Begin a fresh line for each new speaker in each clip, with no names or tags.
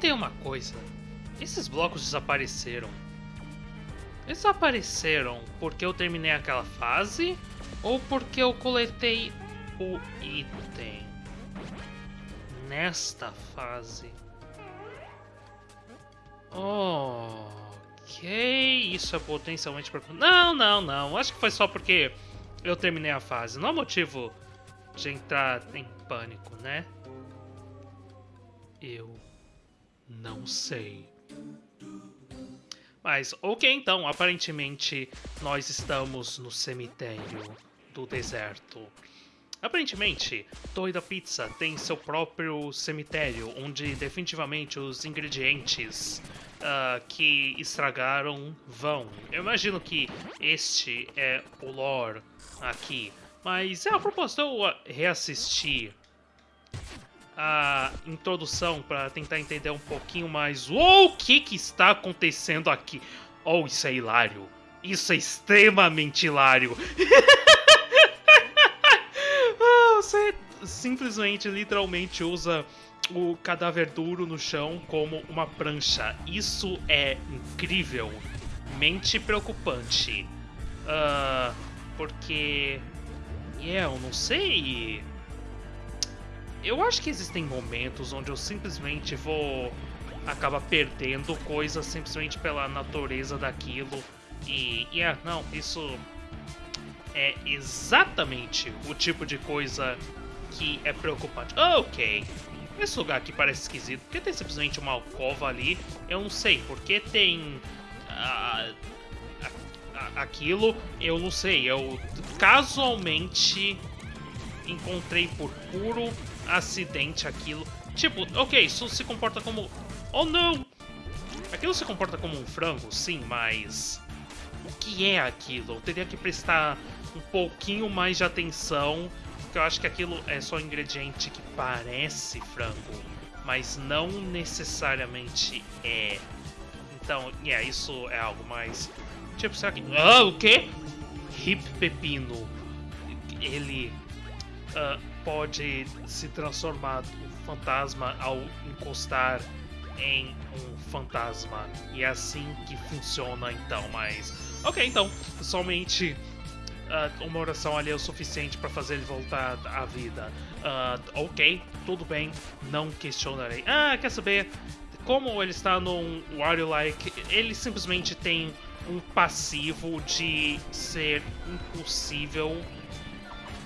notei uma coisa. Esses blocos desapareceram. Desapareceram porque eu terminei aquela fase ou porque eu coletei o item nesta fase? Ok, isso é potencialmente. Não, não, não. Acho que foi só porque eu terminei a fase. Não há motivo de entrar em pânico, né? Eu não sei. Mas, ok, então, aparentemente nós estamos no cemitério do deserto. Aparentemente, Torre da Pizza tem seu próprio cemitério, onde definitivamente os ingredientes uh, que estragaram vão. Eu imagino que este é o lore aqui. Mas é a propósito, eu reassistir a introdução para tentar entender um pouquinho mais o que, que está acontecendo aqui. Oh, isso é hilário. Isso é extremamente hilário. Ah, você simplesmente, literalmente usa o cadáver duro no chão como uma prancha. Isso é incrível. Mente preocupante. Uh, porque. Yeah, eu não sei eu acho que existem momentos onde eu simplesmente vou acabar perdendo coisas simplesmente pela natureza daquilo. E, é, não, isso é exatamente o tipo de coisa que é preocupante. Ok, esse lugar aqui parece esquisito. Porque tem simplesmente uma alcova ali? Eu não sei. Porque tem. Uh, aquilo? Eu não sei. Eu casualmente encontrei por puro acidente aquilo. Tipo, ok, isso se comporta como... Oh, não! Aquilo se comporta como um frango, sim, mas... O que é aquilo? Eu teria que prestar um pouquinho mais de atenção, porque eu acho que aquilo é só um ingrediente que parece frango, mas não necessariamente é. Então, yeah, isso é algo mais... Tipo, será que... Ah, o quê? Hip Pepino. Ele... Uh, pode se transformar um fantasma ao encostar em um fantasma. E é assim que funciona então, mas. Ok, então, somente uh, uma oração ali é o suficiente para fazer ele voltar à vida. Uh, ok, tudo bem, não questionarei. Ah, quer saber? Como ele está num Wario Like, ele simplesmente tem um passivo de ser impossível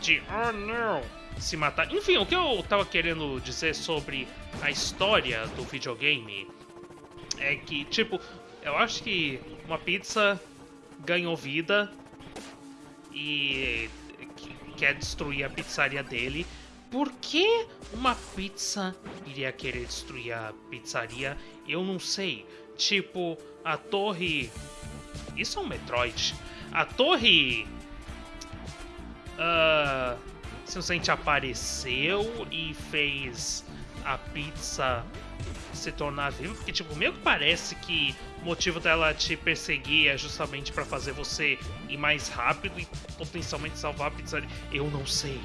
de. Oh não! Se matar. Enfim, o que eu tava querendo dizer sobre a história do videogame é que, tipo, eu acho que uma pizza ganhou vida e quer destruir a pizzaria dele. Por que uma pizza iria querer destruir a pizzaria? Eu não sei. Tipo, a torre. Isso é um Metroid. A torre. Uh, simplesmente apareceu e fez a pizza se tornar viva, porque tipo, meio que parece que o motivo dela te perseguir é justamente para fazer você ir mais rápido e potencialmente salvar a pizzaria. Eu não sei.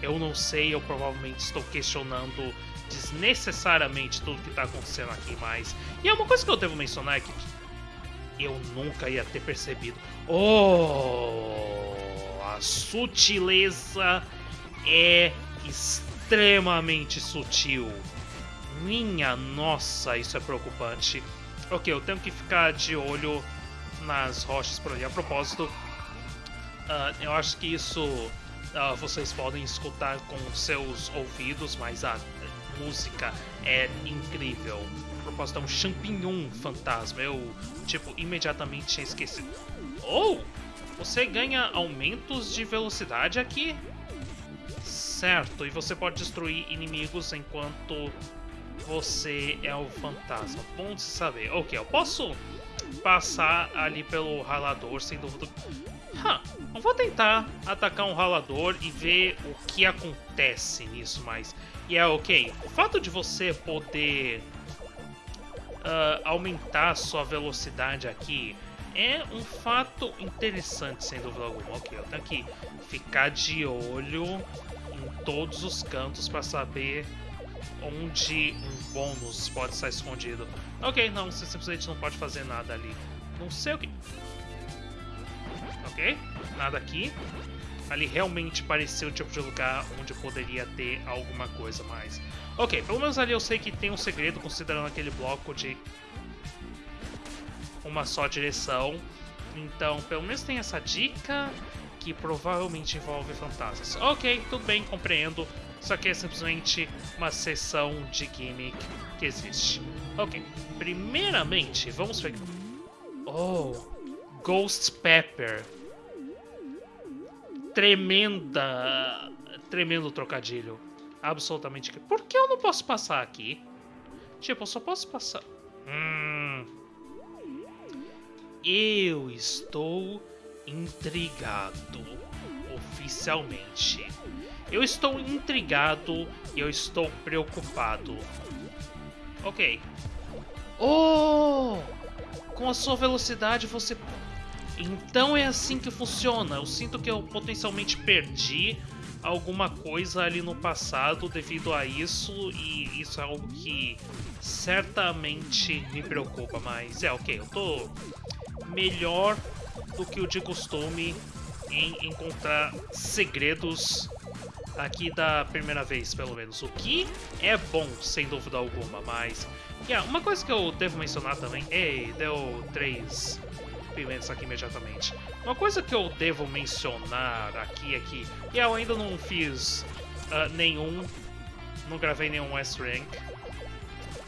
Eu não sei, eu provavelmente estou questionando desnecessariamente tudo que tá acontecendo aqui, mas. E é uma coisa que eu devo mencionar é que eu nunca ia ter percebido. Oh! A sutileza é extremamente sutil. Minha nossa, isso é preocupante. Ok, eu tenho que ficar de olho nas rochas por ali. A propósito, uh, eu acho que isso uh, vocês podem escutar com seus ouvidos, mas a música é incrível. A propósito, é um champignon fantasma. Eu, tipo, imediatamente tinha esquecido. Oh! Você ganha aumentos de velocidade aqui? Certo, e você pode destruir inimigos enquanto você é o fantasma. Bom de saber. Ok, eu posso passar ali pelo ralador sem dúvida. Huh, eu vou tentar atacar um ralador e ver o que acontece nisso, mas. E é ok. O fato de você poder uh, aumentar sua velocidade aqui é um fato interessante, sem dúvida alguma. Ok, eu tenho que ficar de olho todos os cantos para saber onde um bônus pode estar escondido. Ok, não, você simplesmente não pode fazer nada ali. Não sei o que. Ok, nada aqui. Ali realmente parecia o tipo de lugar onde poderia ter alguma coisa mais. Ok, pelo menos ali eu sei que tem um segredo, considerando aquele bloco de uma só direção. Então, pelo menos tem essa dica que provavelmente envolve fantasmas. Ok, tudo bem, compreendo. Isso aqui é simplesmente uma sessão de gimmick que existe. Ok, primeiramente, vamos ver... Oh, Ghost Pepper. Tremenda... Tremendo trocadilho. Absolutamente... Por que eu não posso passar aqui? Tipo, eu só posso passar... Hum... Eu estou intrigado oficialmente. Eu estou intrigado e eu estou preocupado. Ok. Oh! Com a sua velocidade você. Então é assim que funciona. Eu sinto que eu potencialmente perdi alguma coisa ali no passado devido a isso, e isso é algo que certamente me preocupa. Mas é ok, eu tô melhor do que o de costume em encontrar segredos aqui da primeira vez, pelo menos. O que é bom, sem dúvida alguma, mas... Yeah, uma coisa que eu devo mencionar também... Ei, deu três pimentas aqui imediatamente. Uma coisa que eu devo mencionar aqui é que... Yeah, eu ainda não fiz uh, nenhum... Não gravei nenhum S-Rank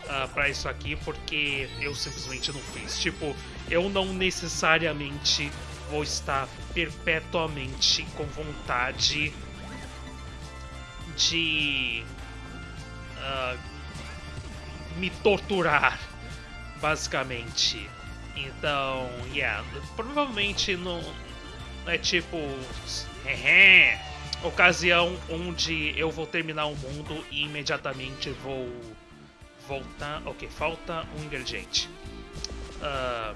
uh, pra isso aqui, porque eu simplesmente não fiz. Tipo, eu não necessariamente vou estar perpetuamente com vontade de uh, me torturar, basicamente. Então, yeah, provavelmente não é tipo ocasião onde eu vou terminar o mundo e imediatamente vou voltar. Ok, falta um ingrediente uh,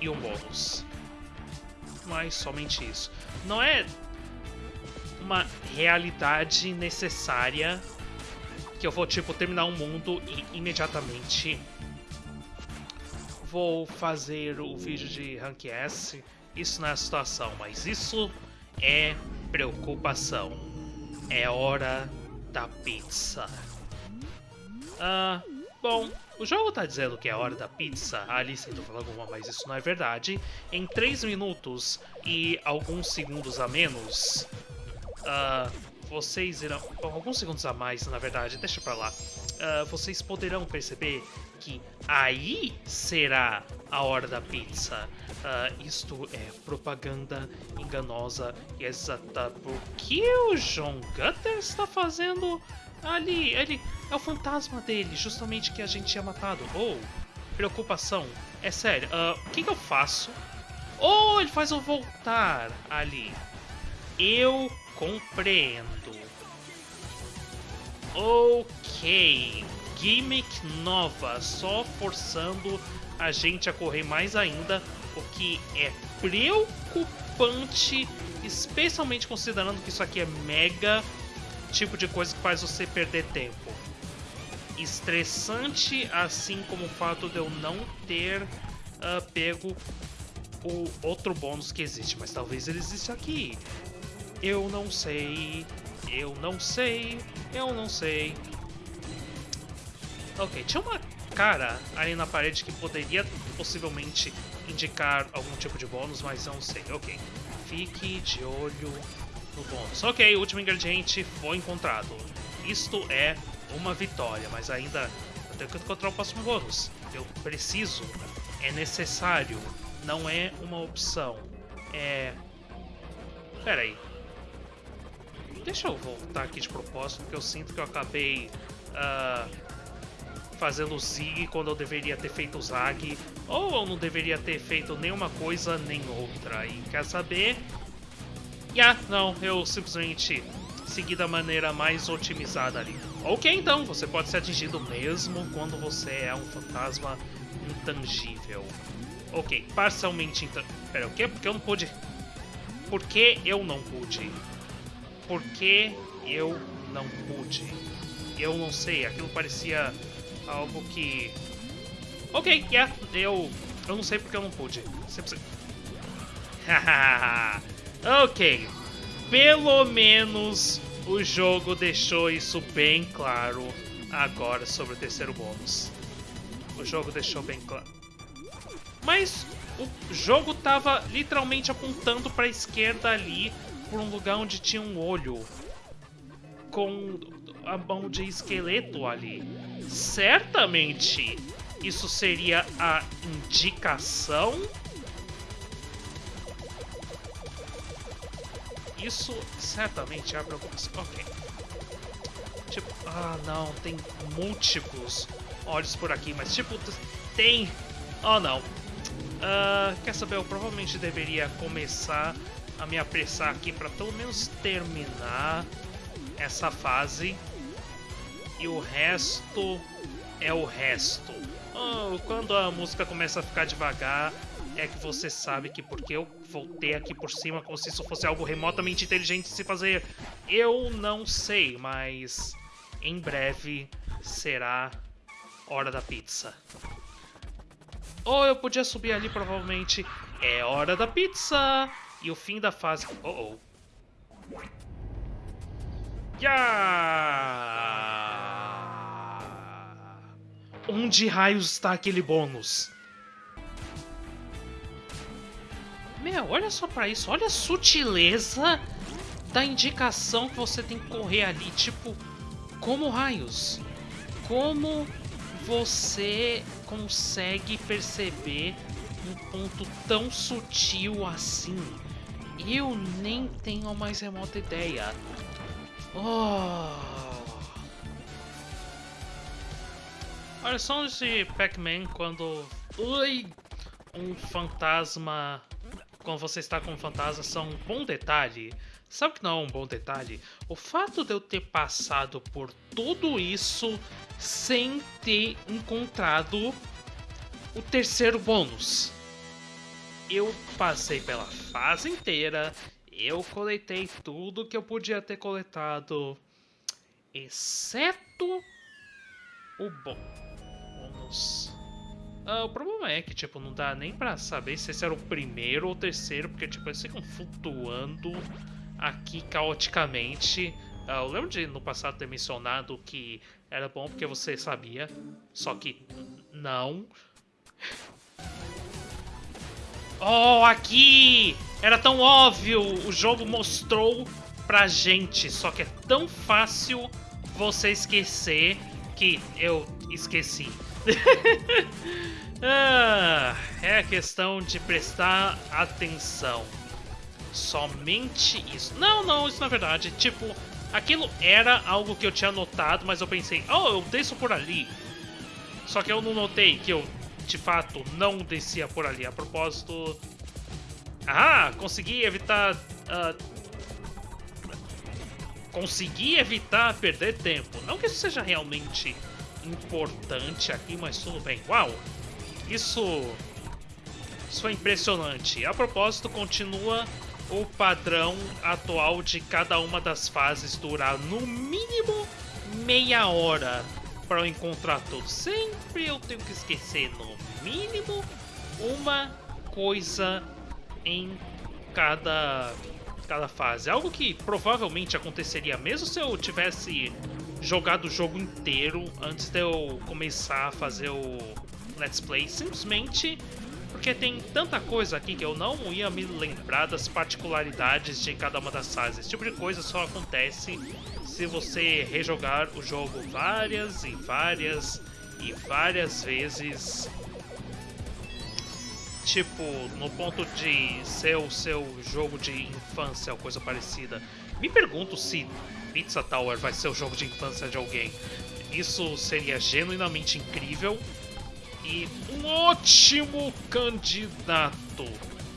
e um bônus. Mas somente isso. Não é uma realidade necessária que eu vou, tipo, terminar um mundo e imediatamente vou fazer o vídeo de Rank S. Isso não é a situação, mas isso é preocupação. É hora da pizza. Ah, bom, o jogo tá dizendo que é hora da pizza, a Alice tentou falar alguma, mas isso não é verdade. Em 3 minutos e alguns segundos a menos, uh, vocês irão. Alguns segundos a mais, na verdade, deixa pra lá. Uh, vocês poderão perceber que aí será a hora da pizza. Uh, isto é propaganda enganosa e exata. Por que o John Gutter está fazendo ali? Ele é o fantasma dele, justamente que a gente tinha matado. Ou, oh, preocupação. É sério, uh, o que, que eu faço? Ou oh, ele faz eu voltar ali. Eu compreendo. Ok. Gimmick nova, só forçando a gente a correr mais ainda, o que é preocupante, especialmente considerando que isso aqui é mega tipo de coisa que faz você perder tempo. Estressante, assim como o fato de eu não ter uh, pego o outro bônus que existe, mas talvez ele exista aqui. Eu não sei. Eu não sei. Eu não sei. Ok, tinha uma cara ali na parede que poderia possivelmente indicar algum tipo de bônus, mas não sei. Ok. Fique de olho bônus. Ok, o último ingrediente foi encontrado. Isto é uma vitória, mas ainda eu tenho que encontrar o próximo bônus. Eu preciso, é necessário, não é uma opção. É. Pera aí. Deixa eu voltar aqui de propósito, porque eu sinto que eu acabei uh, fazendo o Zig quando eu deveria ter feito o Zag, ou eu não deveria ter feito nenhuma coisa nem outra. E quer saber? Yeah, não, eu simplesmente segui da maneira mais otimizada ali. Ok, então, você pode ser atingido mesmo quando você é um fantasma intangível. Ok, parcialmente intangível. Pera, o quê? Porque eu não pude... Por que eu não pude? Por que eu não pude? Eu não sei, aquilo parecia algo que... Ok, yeah, eu... Eu não sei porque eu não pude. Sempre... ok. Pelo menos o jogo deixou isso bem claro agora sobre o terceiro bônus. O jogo deixou bem claro. Mas o jogo tava literalmente apontando para a esquerda ali, por um lugar onde tinha um olho com a mão de esqueleto ali. Certamente isso seria a indicação. Isso certamente é a preocupação. Ok. Tipo, ah não, tem múltiplos olhos por aqui, mas tipo, tem... Oh não, Uh, quer saber, eu provavelmente deveria começar a me apressar aqui para pelo menos terminar essa fase. E o resto é o resto. Oh, quando a música começa a ficar devagar, é que você sabe que porque eu voltei aqui por cima como se isso fosse algo remotamente inteligente de se fazer. Eu não sei, mas em breve será hora da pizza. Ou eu podia subir ali, provavelmente. É hora da pizza! E o fim da fase... Oh, oh. Yeah! Onde raios está aquele bônus? Meu, olha só pra isso. Olha a sutileza da indicação que você tem que correr ali. Tipo, como raios? Como você consegue perceber um ponto tão sutil assim? Eu nem tenho a mais remota ideia. Oh. Olha só de Pac-Man quando Ui! um fantasma. Quando você está com um fantasma, são um bom detalhe. Sabe que não é um bom detalhe? O fato de eu ter passado por tudo isso sem ter encontrado o terceiro bônus. Eu passei pela fase inteira, eu coletei tudo que eu podia ter coletado, exceto o bônus. Ah, o problema é que, tipo, não dá nem pra saber se esse era o primeiro ou o terceiro, porque, tipo, eles ficam flutuando aqui caoticamente. Uh, eu lembro de no passado ter mencionado que era bom porque você sabia, só que não. Oh, aqui! Era tão óbvio! O jogo mostrou pra gente, só que é tão fácil você esquecer que eu esqueci. ah, é questão de prestar atenção. Somente isso. Não, não, isso na verdade. Tipo, aquilo era algo que eu tinha notado, mas eu pensei, oh, eu desço por ali. Só que eu não notei que eu, de fato, não descia por ali. A propósito... Ah, consegui evitar... Uh... Consegui evitar perder tempo. Não que isso seja realmente importante aqui, mas tudo bem. Uau! Isso... Isso foi impressionante. A propósito, continua o padrão atual de cada uma das fases durar no mínimo meia hora para eu encontrar tudo. Sempre eu tenho que esquecer no mínimo uma coisa em cada cada fase. Algo que provavelmente aconteceria mesmo se eu tivesse jogado o jogo inteiro antes de eu começar a fazer o Let's Play. Simplesmente porque tem tanta coisa aqui que eu não ia me lembrar das particularidades de cada uma das fases. Esse tipo de coisa só acontece se você rejogar o jogo várias e várias e várias vezes. Tipo, no ponto de ser o seu jogo de infância ou coisa parecida. Me pergunto se Pizza Tower vai ser o jogo de infância de alguém. Isso seria genuinamente incrível e um ótimo candidato,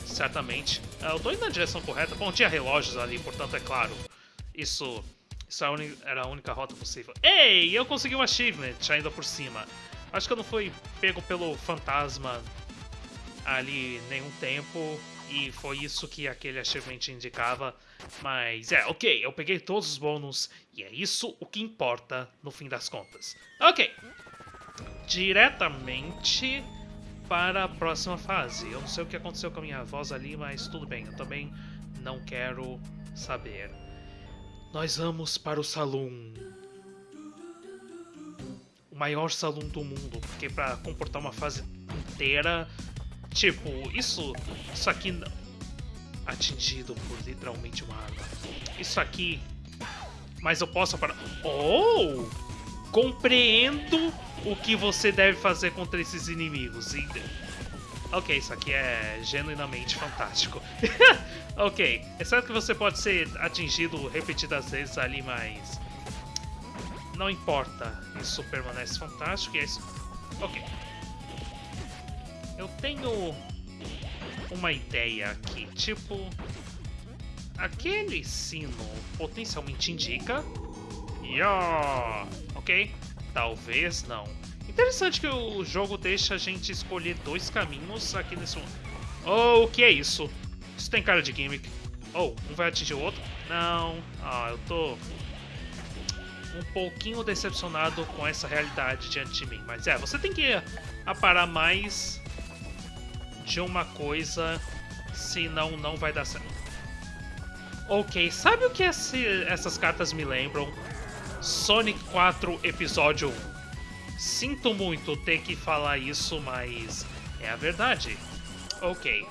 certamente. É, eu tô indo na direção correta. Bom, tinha relógios ali, portanto, é claro. Isso, isso era a única rota possível. Ei, eu consegui um achievement ainda por cima. Acho que eu não fui pego pelo fantasma ali nenhum tempo. E foi isso que aquele achievement indicava. Mas é, ok, eu peguei todos os bônus e é isso o que importa no fim das contas. Ok, diretamente para a próxima fase. Eu não sei o que aconteceu com a minha voz ali, mas tudo bem, eu também não quero saber. Nós vamos para o salão. O maior salão do mundo, porque para comportar uma fase inteira, tipo, isso, isso aqui atingido por literalmente uma arma. Isso aqui, mas eu posso para. Oh! Compreendo o que você deve fazer contra esses inimigos. Ok, isso aqui é genuinamente fantástico. ok, é certo que você pode ser atingido repetidas vezes ali, mas... Não importa, isso permanece fantástico e é isso... Ok. Eu tenho uma ideia aqui, tipo... Aquele sino potencialmente indica... Yeah! Ok? Talvez não. Interessante que o jogo deixa a gente escolher dois caminhos aqui nesse... Oh, o que é isso? Isso tem cara de gimmick. Oh, um vai atingir o outro? Não. Ah, eu tô um pouquinho decepcionado com essa realidade diante de mim. Mas é, você tem que aparar mais de uma coisa, senão não vai dar certo. Ok, sabe o que esse, essas cartas me lembram? Sonic 4 Episódio 1. Sinto muito ter que falar isso, mas é a verdade. Ok.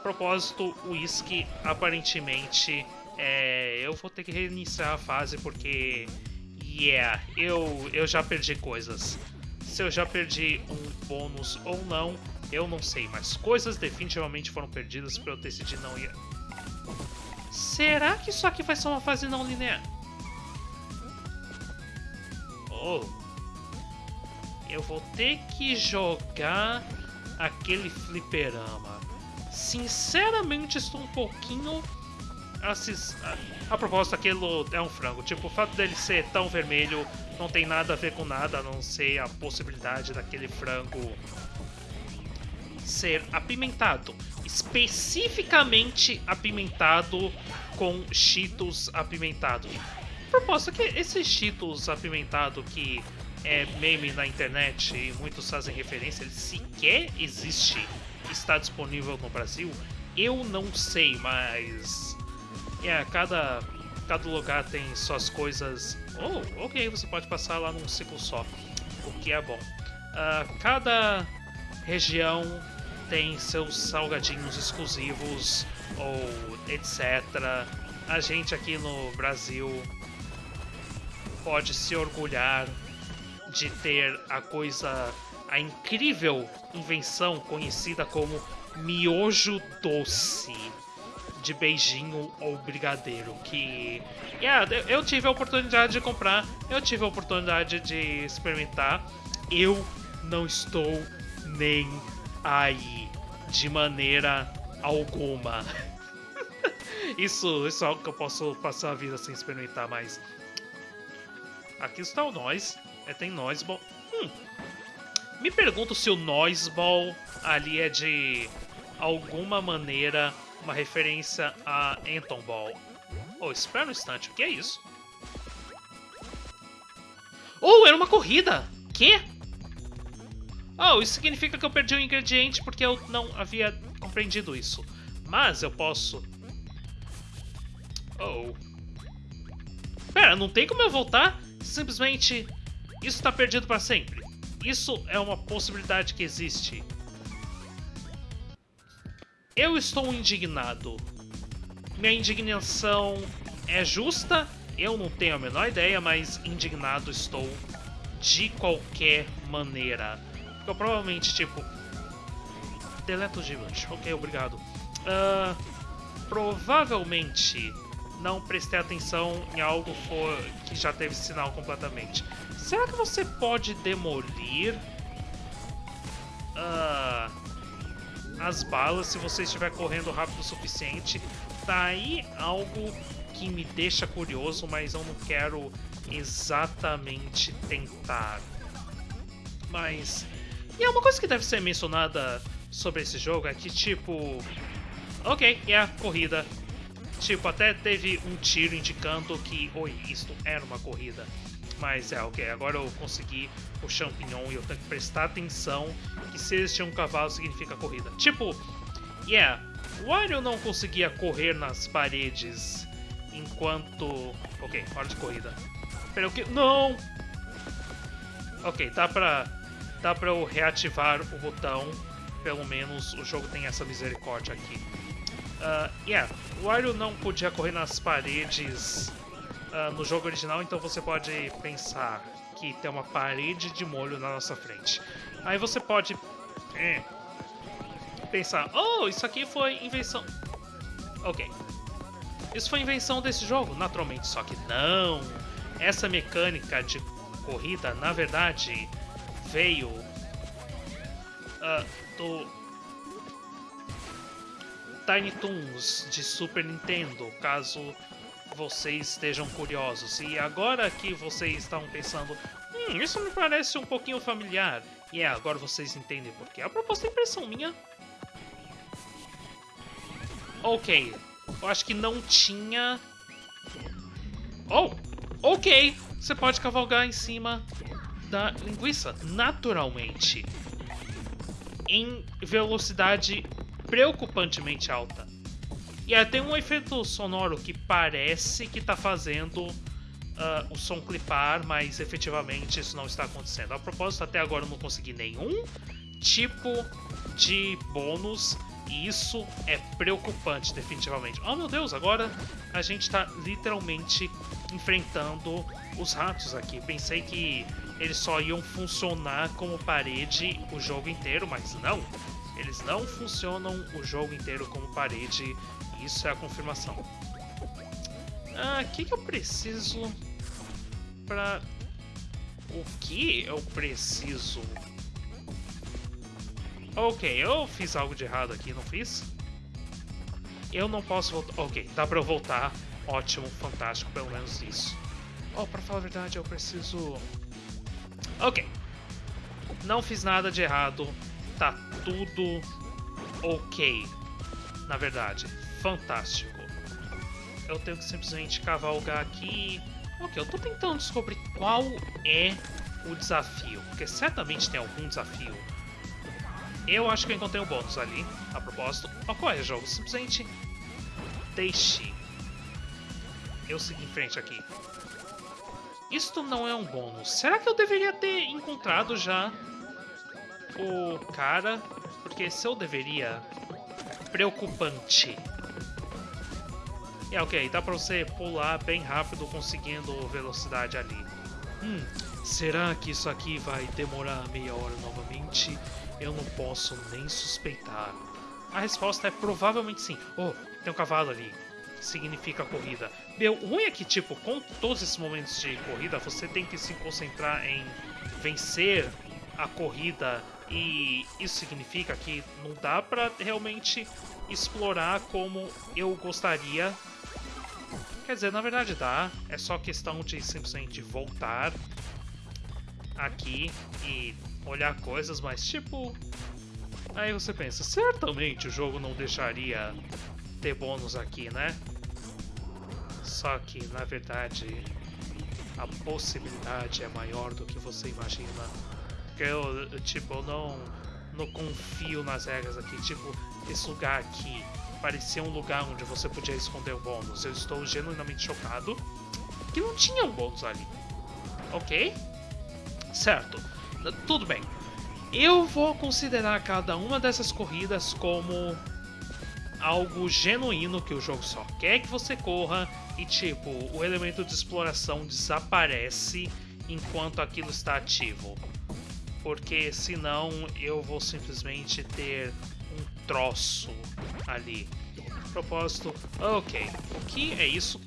Propósito, Whisky aparentemente é, eu vou ter que reiniciar a fase porque yeah, eu, eu já perdi coisas. Se eu já perdi um bônus ou não, eu não sei, mas coisas definitivamente foram perdidas para eu decidir não ir. Será que isso aqui vai ser uma fase não linear? Oh. Eu vou ter que jogar aquele fliperama. Sinceramente, estou um pouquinho... Assis... A, a propósito, aquilo é um frango. Tipo, o fato dele ser tão vermelho não tem nada a ver com nada, a não ser a possibilidade daquele frango ser apimentado. Especificamente apimentado com cheetos apimentados propósito, que esse Cheetos apimentado que é meme na internet e muitos fazem referência, ele sequer existe, está disponível no Brasil? Eu não sei, mas... É, cada, cada lugar tem suas coisas... Oh, ok, você pode passar lá num ciclo só, o que é bom. Uh, cada região tem seus salgadinhos exclusivos ou etc. A gente aqui no Brasil pode se orgulhar de ter a coisa, a incrível invenção conhecida como miojo doce de beijinho ou brigadeiro, que yeah, eu tive a oportunidade de comprar, eu tive a oportunidade de experimentar, eu não estou nem aí de maneira alguma. isso, isso é algo que eu posso passar a vida sem experimentar, mas Aqui está o Noise. É, tem Noise Ball. Hum. Me pergunto se o Noise Ball ali é de alguma maneira uma referência a Anton Ball. Oh, espera um instante, o que é isso? Oh, era uma corrida! Que? Oh, isso significa que eu perdi um ingrediente porque eu não havia compreendido isso. Mas eu posso... Oh. Pera, não tem como eu voltar? simplesmente isso está perdido para sempre. Isso é uma possibilidade que existe. Eu estou indignado. Minha indignação é justa? Eu não tenho a menor ideia, mas indignado estou de qualquer maneira. Eu provavelmente, tipo... Deleta o Giblet. Ok, obrigado. Uh, provavelmente não prestei atenção em algo for, que já teve sinal completamente. Será que você pode demolir uh, as balas se você estiver correndo rápido o suficiente? Tá aí algo que me deixa curioso, mas eu não quero exatamente tentar. Mas... E é uma coisa que deve ser mencionada sobre esse jogo é que, tipo... Ok, é a corrida. Tipo, até teve um tiro indicando que, oi, isto era uma corrida. Mas é, ok, agora eu consegui o champignon e eu tenho que prestar atenção que se existir um cavalo significa corrida. Tipo, yeah, o Wario não conseguia correr nas paredes enquanto... Ok, hora de corrida. Pera, o que? Não! Ok, dá pra, dá pra eu reativar o botão. Pelo menos o jogo tem essa misericórdia aqui. Uh, yeah, o Wario não podia correr nas paredes uh, no jogo original, então você pode pensar que tem uma parede de molho na nossa frente. Aí você pode eh, pensar, oh, isso aqui foi invenção... Ok. Isso foi invenção desse jogo, naturalmente, só que não. Essa mecânica de corrida, na verdade, veio uh, do Tiny Toons de Super Nintendo, caso vocês estejam curiosos. E agora que vocês estão pensando, hum, isso me parece um pouquinho familiar. E é, agora vocês entendem por quê. A proposta é impressão minha. Ok, eu acho que não tinha... Oh, ok, você pode cavalgar em cima da linguiça, naturalmente. Em velocidade preocupantemente alta. E aí tem um efeito sonoro que parece que está fazendo uh, o som clipar, mas efetivamente isso não está acontecendo. A propósito, até agora eu não consegui nenhum tipo de bônus e isso é preocupante, definitivamente. Oh meu Deus, agora a gente está literalmente enfrentando os ratos aqui. Pensei que eles só iam funcionar como parede o jogo inteiro, mas não. Eles não funcionam o jogo inteiro como parede isso é a confirmação. Ah, o que, que eu preciso pra... O que eu preciso? Ok, eu fiz algo de errado aqui, não fiz? Eu não posso voltar... Ok, dá pra eu voltar. Ótimo, fantástico, pelo menos isso. Oh, pra falar a verdade, eu preciso... Ok. Não fiz nada de errado. Tá tudo ok. Na verdade fantástico. Eu tenho que simplesmente cavalgar aqui. Ok, eu tô tentando descobrir qual é o desafio, porque certamente tem algum desafio. Eu acho que eu encontrei um bônus ali, a propósito. É, jogo? Simplesmente deixe eu seguir em frente aqui. Isto não é um bônus. Será que eu deveria ter encontrado já o cara? Porque se eu deveria... Preocupante. É ok, dá pra você pular bem rápido conseguindo velocidade ali. Hum, será que isso aqui vai demorar meia hora novamente? Eu não posso nem suspeitar. A resposta é provavelmente sim. Oh, tem um cavalo ali. Significa corrida. Meu, o ruim é que, tipo, com todos esses momentos de corrida, você tem que se concentrar em vencer a corrida e isso significa que não dá pra realmente explorar como eu gostaria Quer dizer, na verdade dá, é só questão de simplesmente voltar aqui e olhar coisas, mas tipo... Aí você pensa, certamente o jogo não deixaria ter bônus aqui, né? Só que, na verdade, a possibilidade é maior do que você imagina. Eu, tipo, não, não confio nas regras aqui. Tipo, esse lugar aqui parecia um lugar onde você podia esconder o bônus. Eu estou genuinamente chocado que não tinha um bônus ali. Ok? Certo. Tudo bem. Eu vou considerar cada uma dessas corridas como algo genuíno que o jogo só quer que você corra e tipo, o elemento de exploração desaparece enquanto aquilo está ativo. Porque senão eu vou simplesmente ter um troço ali. Propósito, ok. O que é isso?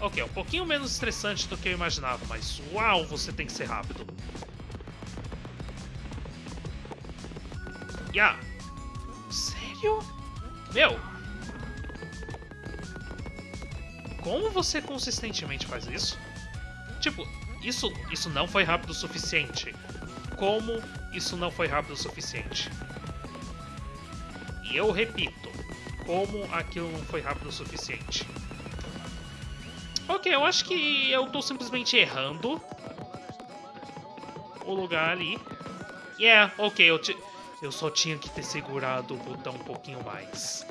Ok, é um pouquinho menos estressante do que eu imaginava, mas uau, você tem que ser rápido. Yeah. Sério? Meu! Como você consistentemente faz isso? Tipo, isso, isso não foi rápido o suficiente. Como isso não foi rápido o suficiente? E eu repito, como aquilo não foi rápido o suficiente. Ok, eu acho que eu tô simplesmente errando o lugar ali. Yeah, ok, eu, eu só tinha que ter segurado o botão um pouquinho mais.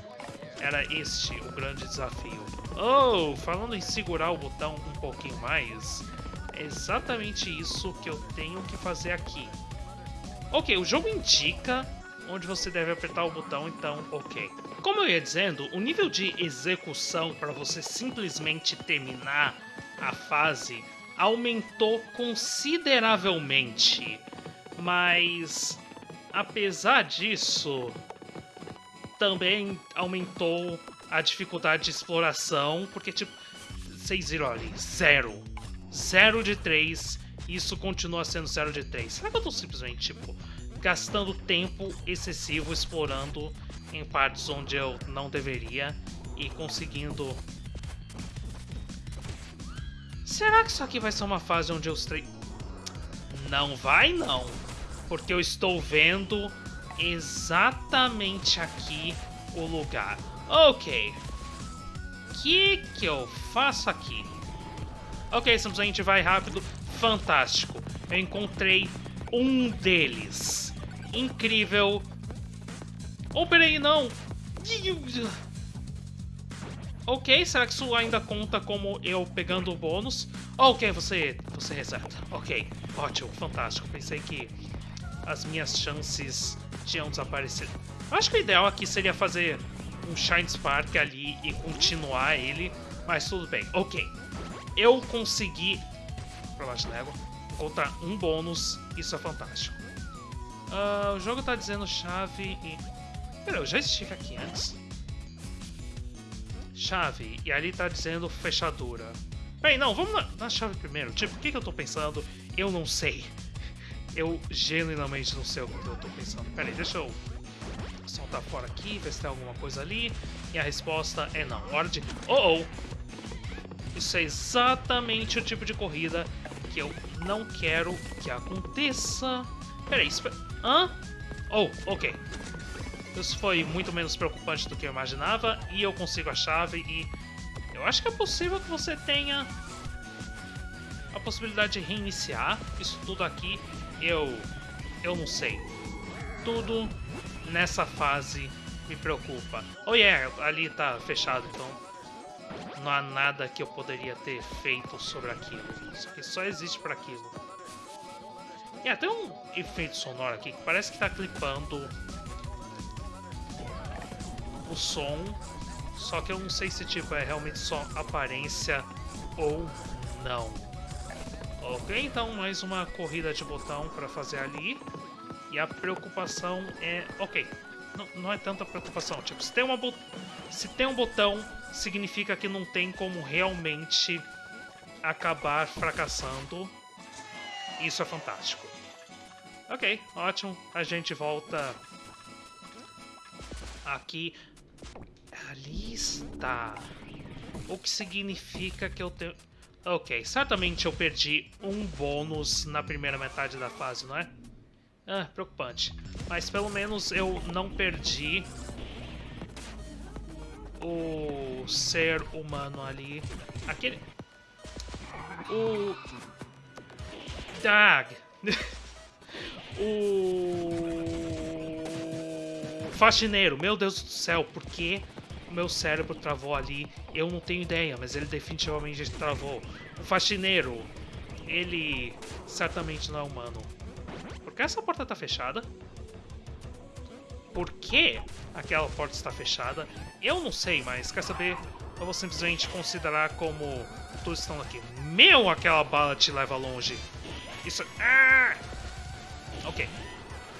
Era este o grande desafio. Oh, falando em segurar o botão um pouquinho mais, é exatamente isso que eu tenho que fazer aqui. Ok, o jogo indica onde você deve apertar o botão, então ok. Como eu ia dizendo, o nível de execução para você simplesmente terminar a fase aumentou consideravelmente, mas apesar disso, também aumentou a dificuldade de exploração, porque tipo, vocês viram ali, zero. Zero de três, isso continua sendo zero de três. Será que eu tô simplesmente, tipo, gastando tempo excessivo explorando em partes onde eu não deveria e conseguindo... Será que isso aqui vai ser uma fase onde eu. Não vai não, porque eu estou vendo exatamente aqui o lugar. Ok, o que que eu faço aqui? Ok, simplesmente vai rápido, fantástico. Eu encontrei um deles. Incrível. Oh, peraí, não. Ok, será que isso ainda conta como eu pegando o bônus? Ok, você, você reseta. Ok, ótimo, fantástico. Pensei que as minhas chances tinham desaparecido. Acho que o ideal aqui seria fazer um Shine Spark ali e continuar ele, mas tudo bem. Ok, eu consegui, pra baixo de légua, encontrar um bônus, isso é fantástico. Uh, o jogo tá dizendo chave e... Pera, eu já estive aqui antes. Chave, e ali tá dizendo fechadura. Peraí, não, vamos na, na chave primeiro. Tipo, o que, que eu tô pensando? Eu não sei. Eu genuinamente não sei o que eu tô pensando. Peraí, deixa eu soltar fora aqui, ver se tem alguma coisa ali. E a resposta é não. Hora. Oh, oh! Isso é exatamente o tipo de corrida que eu não quero que aconteça. Peraí, espera... Hã? Oh, ok. Isso foi muito menos preocupante do que eu imaginava. E eu consigo a chave e... Eu acho que é possível que você tenha a possibilidade de reiniciar isso tudo aqui. Eu... Eu não sei. Tudo nessa fase me preocupa. Oh yeah, ali tá fechado, então não há nada que eu poderia ter feito sobre aquilo. Isso aqui só existe para aquilo. E até um efeito sonoro aqui que parece que está clipando o som, só que eu não sei se tipo é realmente só aparência ou não. Ok, então mais uma corrida de botão para fazer ali. E a preocupação é... Ok, não, não é tanta preocupação. Tipo, se tem, uma se tem um botão, significa que não tem como realmente acabar fracassando. Isso é fantástico. Ok, ótimo. A gente volta aqui. Ali está. O que significa que eu tenho... Ok, certamente eu perdi um bônus na primeira metade da fase, não é? Ah, preocupante. Mas pelo menos eu não perdi o ser humano ali. Aquele... O... Dag. o... Faxineiro. Meu Deus do céu, por que o meu cérebro travou ali? Eu não tenho ideia, mas ele definitivamente travou. O faxineiro, ele certamente não é humano. Que essa porta tá fechada? Por que aquela porta está fechada? Eu não sei, mas quer saber? Eu vou simplesmente considerar como todos estão aqui. Meu, aquela bala te leva longe. Isso... Ah! Ok.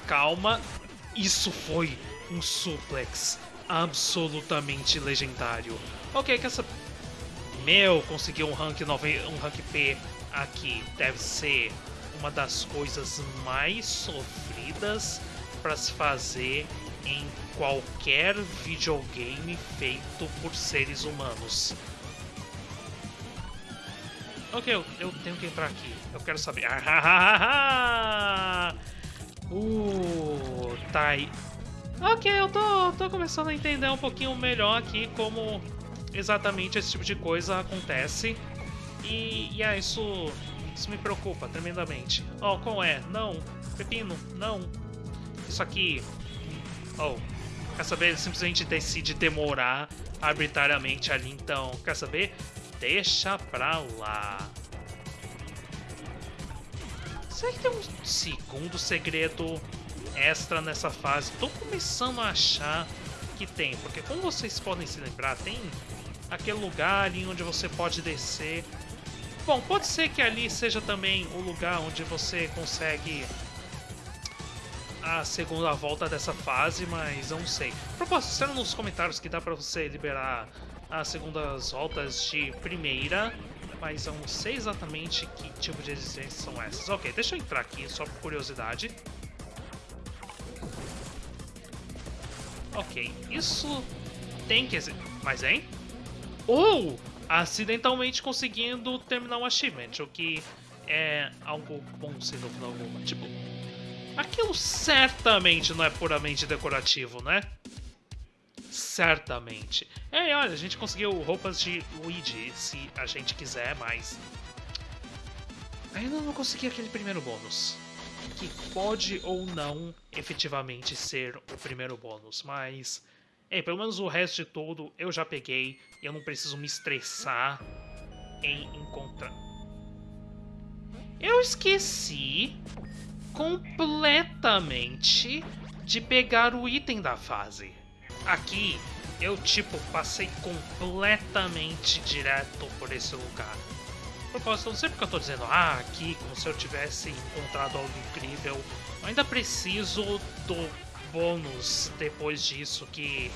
Calma. Isso foi um suplex absolutamente legendário. Ok, quer saber? Meu, consegui um rank, 9, um rank P aqui. Deve ser uma das coisas mais sofridas para se fazer em qualquer videogame feito por seres humanos. Ok, eu, eu tenho que entrar aqui. Eu quero saber. uh, tá aí. Ok, eu tô, tô começando a entender um pouquinho melhor aqui como exatamente esse tipo de coisa acontece. E, e é, isso, isso me preocupa tremendamente. Oh, qual é? Não. Pepino, não. Isso aqui. Oh, quer saber? Ele simplesmente decide demorar arbitrariamente ali, então. Quer saber? Deixa pra lá. Será que tem um segundo segredo extra nessa fase? Tô começando a achar que tem, porque como vocês podem se lembrar, tem aquele lugar ali onde você pode descer. Bom, pode ser que ali seja também o lugar onde você consegue a segunda volta dessa fase, mas não sei. Propósito, disseram nos comentários que dá pra você liberar as segundas voltas de primeira mas eu não sei exatamente que tipo de resistências são essas. Ok, deixa eu entrar aqui só por curiosidade. Ok, isso tem que... Mas, hein? Ou oh, acidentalmente conseguindo terminar um achievement, o que é algo bom sem dúvida alguma. Tipo, aquilo certamente não é puramente decorativo, né? Certamente. É, olha, a gente conseguiu roupas de Luigi, se a gente quiser, mas... Ainda não consegui aquele primeiro bônus. Que pode ou não efetivamente ser o primeiro bônus, mas... É, pelo menos o resto de tudo eu já peguei eu não preciso me estressar em encontrar... Eu esqueci completamente de pegar o item da fase. Aqui, eu, tipo, passei completamente direto por esse lugar. Propósito, não sei porque eu tô dizendo, ah, aqui, como se eu tivesse encontrado algo incrível. Eu ainda preciso do bônus depois disso, que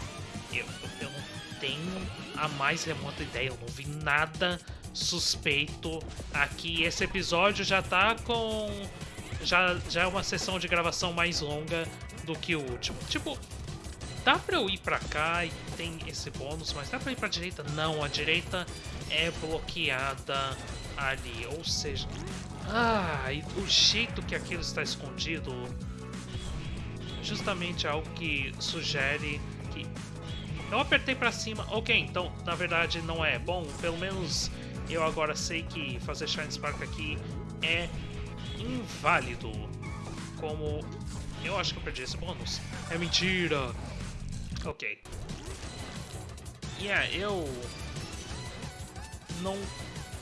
eu, eu não tenho a mais remota ideia, eu não vi nada suspeito aqui. Esse episódio já tá com... Já, já é uma sessão de gravação mais longa do que o último. Tipo, Dá pra eu ir pra cá e tem esse bônus, mas dá pra ir pra direita? Não, a direita é bloqueada ali, ou seja... Ah, e o jeito que aquilo está escondido justamente algo que sugere que... Eu apertei pra cima, ok, então na verdade não é. Bom, pelo menos eu agora sei que fazer Shine Spark aqui é inválido. Como... Eu acho que eu perdi esse bônus. É mentira! Ok. Yeah, eu não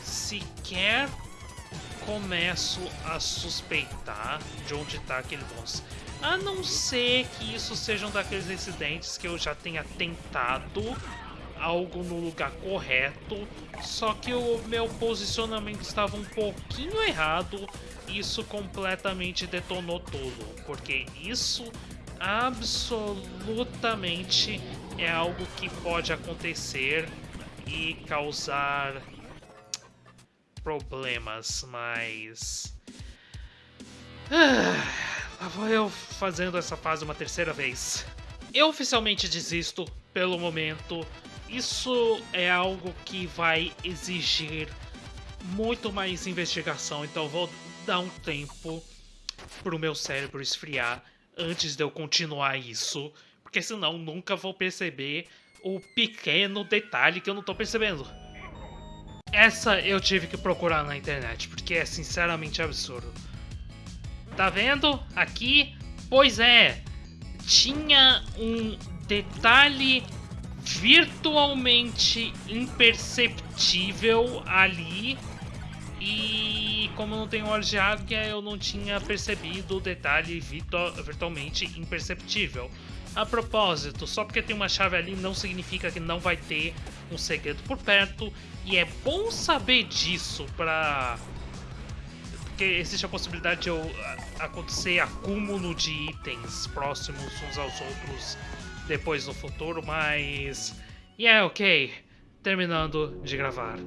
sequer começo a suspeitar de onde está aquele boss. A não ser que isso sejam daqueles incidentes que eu já tenha tentado algo no lugar correto, só que o meu posicionamento estava um pouquinho errado, isso completamente detonou tudo, porque isso absolutamente é algo que pode acontecer e causar problemas, mas... Ah, lá vou eu fazendo essa fase uma terceira vez. Eu oficialmente desisto pelo momento. Isso é algo que vai exigir muito mais investigação, então vou dar um tempo para o meu cérebro esfriar antes de eu continuar isso, porque senão nunca vou perceber o pequeno detalhe que eu não tô percebendo. Essa eu tive que procurar na internet, porque é sinceramente absurdo. Tá vendo? Aqui, pois é, tinha um detalhe virtualmente imperceptível ali e como não tenho olhos de águia, eu não tinha percebido o detalhe virtualmente imperceptível. A propósito, só porque tem uma chave ali não significa que não vai ter um segredo por perto, e é bom saber disso pra... Porque existe a possibilidade de eu acontecer acúmulo de itens próximos uns aos outros depois no futuro, mas... Yeah, é ok, terminando de gravar.